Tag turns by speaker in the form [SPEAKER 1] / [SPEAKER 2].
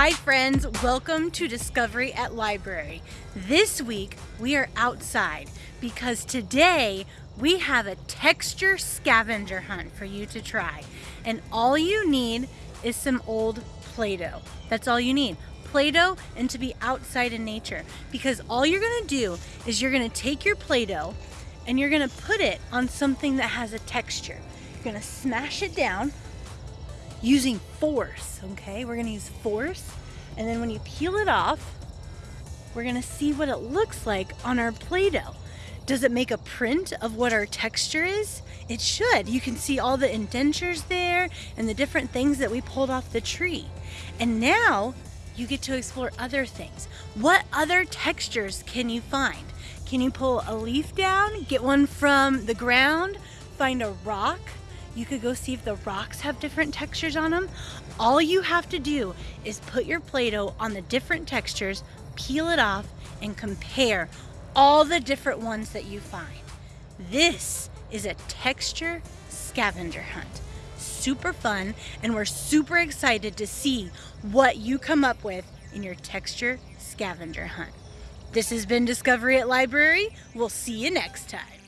[SPEAKER 1] Hi friends, welcome to Discovery at Library. This week we are outside because today we have a texture scavenger hunt for you to try. And all you need is some old Play-Doh. That's all you need. Play-Doh and to be outside in nature because all you're gonna do is you're gonna take your Play-Doh and you're gonna put it on something that has a texture. You're gonna smash it down using force, okay? We're gonna use force, and then when you peel it off, we're gonna see what it looks like on our Play-Doh. Does it make a print of what our texture is? It should. You can see all the indentures there and the different things that we pulled off the tree. And now you get to explore other things. What other textures can you find? Can you pull a leaf down, get one from the ground, find a rock, you could go see if the rocks have different textures on them. All you have to do is put your Play-Doh on the different textures, peel it off, and compare all the different ones that you find. This is a texture scavenger hunt. Super fun, and we're super excited to see what you come up with in your texture scavenger hunt. This has been Discovery at Library. We'll see you next time.